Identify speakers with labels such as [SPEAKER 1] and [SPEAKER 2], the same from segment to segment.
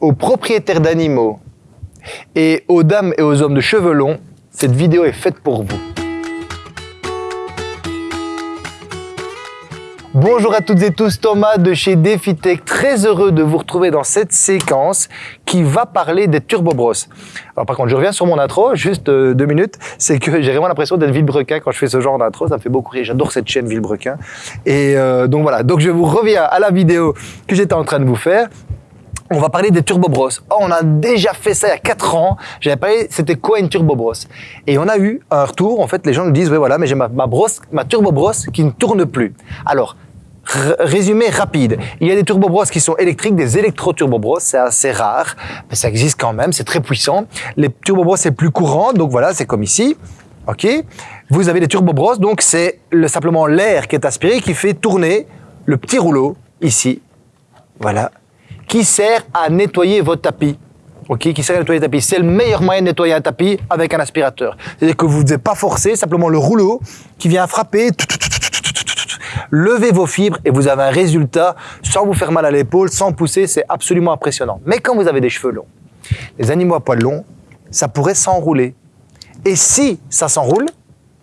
[SPEAKER 1] aux propriétaires d'animaux et aux dames et aux hommes de cheveux longs, cette vidéo est faite pour vous. Bonjour à toutes et tous, Thomas de chez DefiTech, très heureux de vous retrouver dans cette séquence qui va parler des turbobros. Alors par contre, je reviens sur mon intro, juste euh, deux minutes, c'est que j'ai vraiment l'impression d'être Villebrequin quand je fais ce genre d'intro, ça fait beaucoup rire, j'adore cette chaîne Villebrequin. Et euh, donc voilà, donc je vous reviens à la vidéo que j'étais en train de vous faire on va parler des turbobros. Oh, on a déjà fait ça il y a 4 ans. J'avais parlé, c'était quoi une turbobros Et on a eu un retour. En fait, les gens nous disent, oui, voilà, mais j'ai ma, brosse, ma turbobros qui ne tourne plus. Alors, résumé rapide. Il y a des turbobros qui sont électriques, des électro-turbobros, c'est assez rare, mais ça existe quand même, c'est très puissant. Les turbobros, c'est plus courant, donc voilà, c'est comme ici. OK? Vous avez des turbobros, donc c'est simplement l'air qui est aspiré qui fait tourner le petit rouleau ici. Voilà, qui sert à nettoyer votre tapis. Ok, qui sert à nettoyer tapis. C'est le meilleur moyen de nettoyer un tapis avec un aspirateur. C'est-à-dire que vous ne devez pas forcer, simplement le rouleau qui vient frapper. Levez vos fibres et vous avez un résultat sans vous faire mal à l'épaule, sans pousser. C'est absolument impressionnant. Mais quand vous avez des cheveux longs, les animaux à poils longs, ça pourrait s'enrouler. Et si ça s'enroule,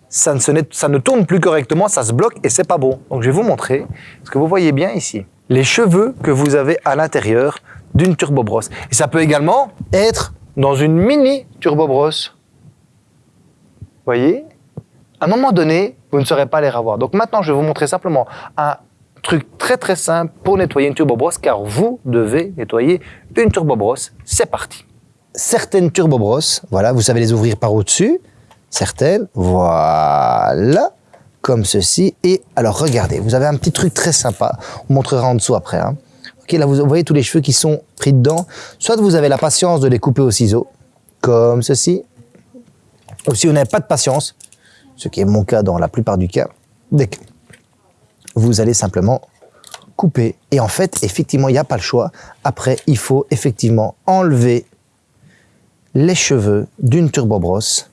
[SPEAKER 1] ça ne, ça ne tourne plus correctement, ça se bloque et c'est pas bon. Donc je vais vous montrer ce que vous voyez bien ici les cheveux que vous avez à l'intérieur d'une turbobrosse. Et ça peut également être dans une mini turbobrosse. Voyez? À un moment donné, vous ne saurez pas les revoir. Donc maintenant, je vais vous montrer simplement un truc très très simple pour nettoyer une turbobrosse, car vous devez nettoyer une turbobrosse. C'est parti Certaines turbobrosses, voilà, vous savez les ouvrir par au-dessus. Certaines, voilà comme ceci. Et alors, regardez, vous avez un petit truc très sympa. On montrera en dessous après. Hein. Ok, là, vous voyez tous les cheveux qui sont pris dedans. Soit vous avez la patience de les couper au ciseau, comme ceci. Ou si vous n'avez pas de patience, ce qui est mon cas dans la plupart du cas, dès que vous allez simplement couper. Et en fait, effectivement, il n'y a pas le choix. Après, il faut effectivement enlever les cheveux d'une turbobrosse.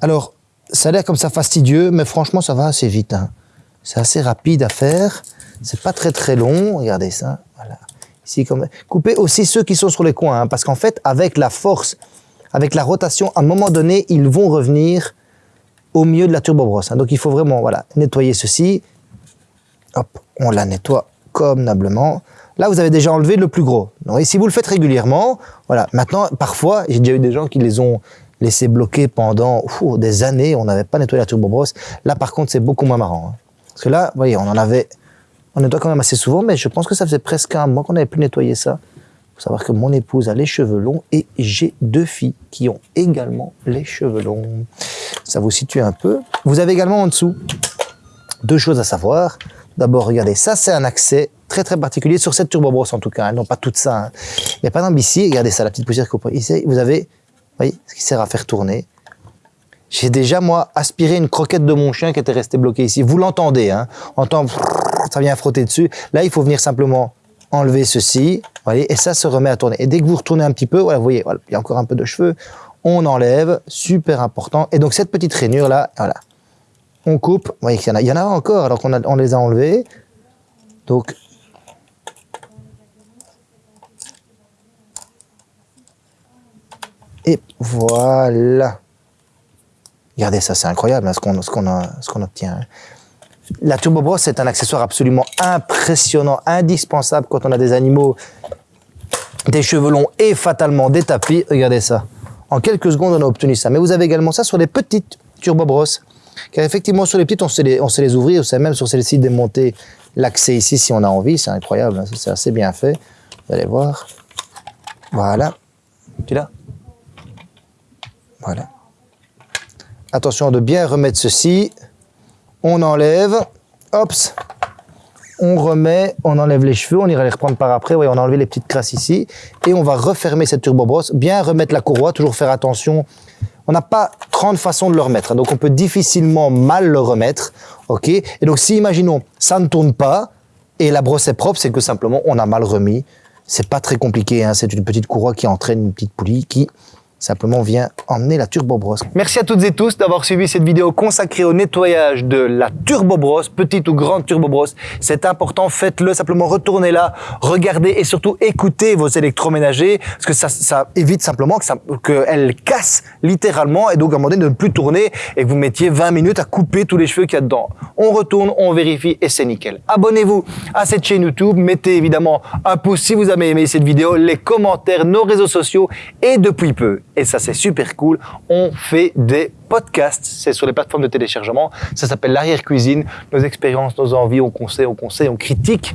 [SPEAKER 1] Alors, ça a l'air comme ça fastidieux, mais franchement, ça va assez vite. Hein. C'est assez rapide à faire. C'est pas très très long. Regardez ça. Voilà. Ici. Coupez aussi ceux qui sont sur les coins, hein, parce qu'en fait, avec la force, avec la rotation, à un moment donné, ils vont revenir au milieu de la turbobrosse. Hein. Donc, il faut vraiment voilà, nettoyer ceci. Hop, on la nettoie convenablement. Là, vous avez déjà enlevé le plus gros. et si vous le faites régulièrement, voilà. Maintenant, parfois, j'ai déjà eu des gens qui les ont laissé bloquer pendant des années. On n'avait pas nettoyé la turbobrosse. Là, par contre, c'est beaucoup moins marrant. Hein. Parce que là, vous voyez, on en avait, on nettoie quand même assez souvent, mais je pense que ça faisait presque un mois qu'on n'avait plus nettoyé ça. Il faut savoir que mon épouse a les cheveux longs et j'ai deux filles qui ont également les cheveux longs. Ça vous situe un peu. Vous avez également en dessous deux choses à savoir. D'abord, regardez, ça c'est un accès très très particulier sur cette turbobrosse en tout cas, hein. non pas tout ça. Hein. Mais par exemple ici, regardez ça, la petite poussière que vous ici, vous avez voyez, ce qui sert à faire tourner. J'ai déjà, moi, aspiré une croquette de mon chien qui était restée bloquée ici. Vous l'entendez, hein entend, ça vient frotter dessus. Là, il faut venir simplement enlever ceci, voyez, et ça se remet à tourner. Et dès que vous retournez un petit peu, voilà, vous voyez, il y a encore un peu de cheveux, on enlève, super important. Et donc, cette petite rainure là, voilà, on coupe, vous voyez qu'il y en a, y en a encore, alors qu'on on les a enlevés. Donc, Et voilà. Regardez ça, c'est incroyable hein, ce qu'on qu'on obtient. Hein. La turbo brosse est un accessoire absolument impressionnant, indispensable quand on a des animaux, des cheveux longs et fatalement des tapis. Regardez ça. En quelques secondes, on a obtenu ça. Mais vous avez également ça sur les petites turbo brosses. Car effectivement, sur les petites, on sait les, on sait les ouvrir. On sait même sur celles-ci démonter l'accès ici si on a envie. C'est incroyable. Hein. C'est assez bien fait. Vous allez voir. Voilà. Tu l'as? Attention de bien remettre ceci. On enlève. Hop. On remet, on enlève les cheveux, on ira les reprendre par après. On a enlevé les petites crasses ici. Et on va refermer cette turbobrosse. Bien remettre la courroie, toujours faire attention. On n'a pas 30 façons de le remettre. Donc on peut difficilement mal le remettre. OK Et donc si, imaginons, ça ne tourne pas et la brosse est propre, c'est que simplement on a mal remis. C'est pas très compliqué. Hein. C'est une petite courroie qui entraîne une petite poulie qui simplement viens emmener la turbo brosse. Merci à toutes et tous d'avoir suivi cette vidéo consacrée au nettoyage de la turbo brosse, petite ou grande turbo brosse. C'est important, faites-le, simplement retournez là, regardez et surtout écoutez vos électroménagers parce que ça, évite simplement qu'elle casse littéralement et donc à de ne plus tourner et que vous mettiez 20 minutes à couper tous les cheveux qu'il y a dedans. On retourne, on vérifie et c'est nickel. Abonnez-vous à cette chaîne YouTube, mettez évidemment un pouce si vous avez aimé cette vidéo, les commentaires, nos réseaux sociaux et depuis peu, et ça c'est super cool, on fait des podcasts, c'est sur les plateformes de téléchargement, ça s'appelle l'arrière-cuisine, nos expériences, nos envies, on conseille, on conseille, on critique.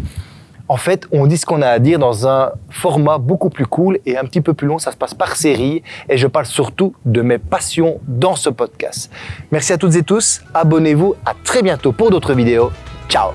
[SPEAKER 1] En fait, on dit ce qu'on a à dire dans un format beaucoup plus cool et un petit peu plus long. Ça se passe par série et je parle surtout de mes passions dans ce podcast. Merci à toutes et tous. Abonnez-vous. À très bientôt pour d'autres vidéos. Ciao